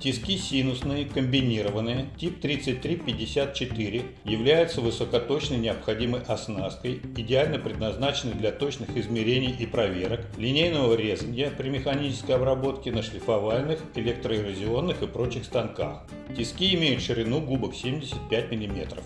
Тиски синусные, комбинированные, тип 3354, являются высокоточной необходимой оснасткой, идеально предназначены для точных измерений и проверок, линейного резания при механической обработке на шлифовальных, электроэрозионных и прочих станках. Тиски имеют ширину губок 75 мм.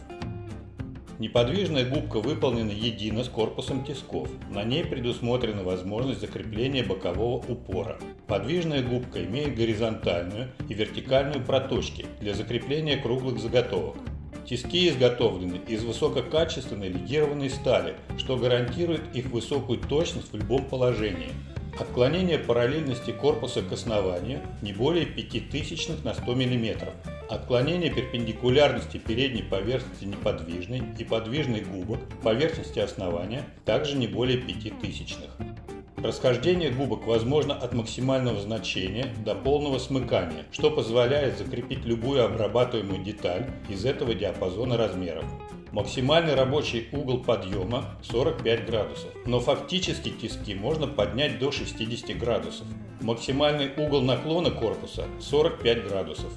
Неподвижная губка выполнена едино с корпусом тисков. На ней предусмотрена возможность закрепления бокового упора. Подвижная губка имеет горизонтальную и вертикальную проточки для закрепления круглых заготовок. Тиски изготовлены из высококачественной легированной стали, что гарантирует их высокую точность в любом положении. Отклонение параллельности корпуса к основанию не более 5000 на 100 мм. Отклонение перпендикулярности передней поверхности неподвижной и подвижной губок поверхности основания также не более 5000. Расхождение губок возможно от максимального значения до полного смыкания, что позволяет закрепить любую обрабатываемую деталь из этого диапазона размеров. Максимальный рабочий угол подъема 45 градусов, но фактически тиски можно поднять до 60 градусов. Максимальный угол наклона корпуса 45 градусов.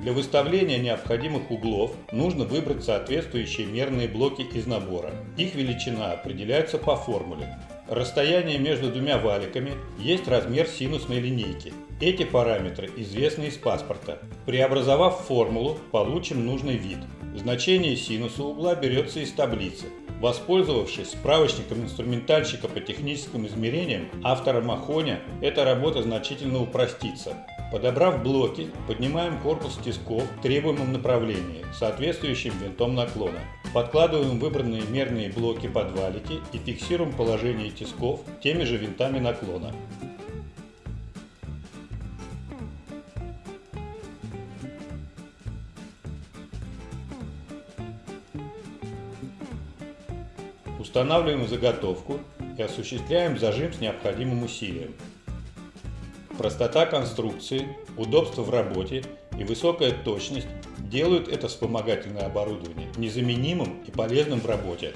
Для выставления необходимых углов нужно выбрать соответствующие мерные блоки из набора. Их величина определяется по формуле. Расстояние между двумя валиками есть размер синусной линейки. Эти параметры известны из паспорта. Преобразовав формулу, получим нужный вид. Значение синуса угла берется из таблицы. Воспользовавшись справочником инструментальщика по техническим измерениям автора Махоня, эта работа значительно упростится. Подобрав блоки, поднимаем корпус тисков в требуемом направлении, соответствующим винтом наклона. Подкладываем выбранные мерные блоки под валики и фиксируем положение тисков теми же винтами наклона. Устанавливаем заготовку и осуществляем зажим с необходимым усилием. Простота конструкции, удобство в работе и высокая точность делают это вспомогательное оборудование незаменимым и полезным в работе.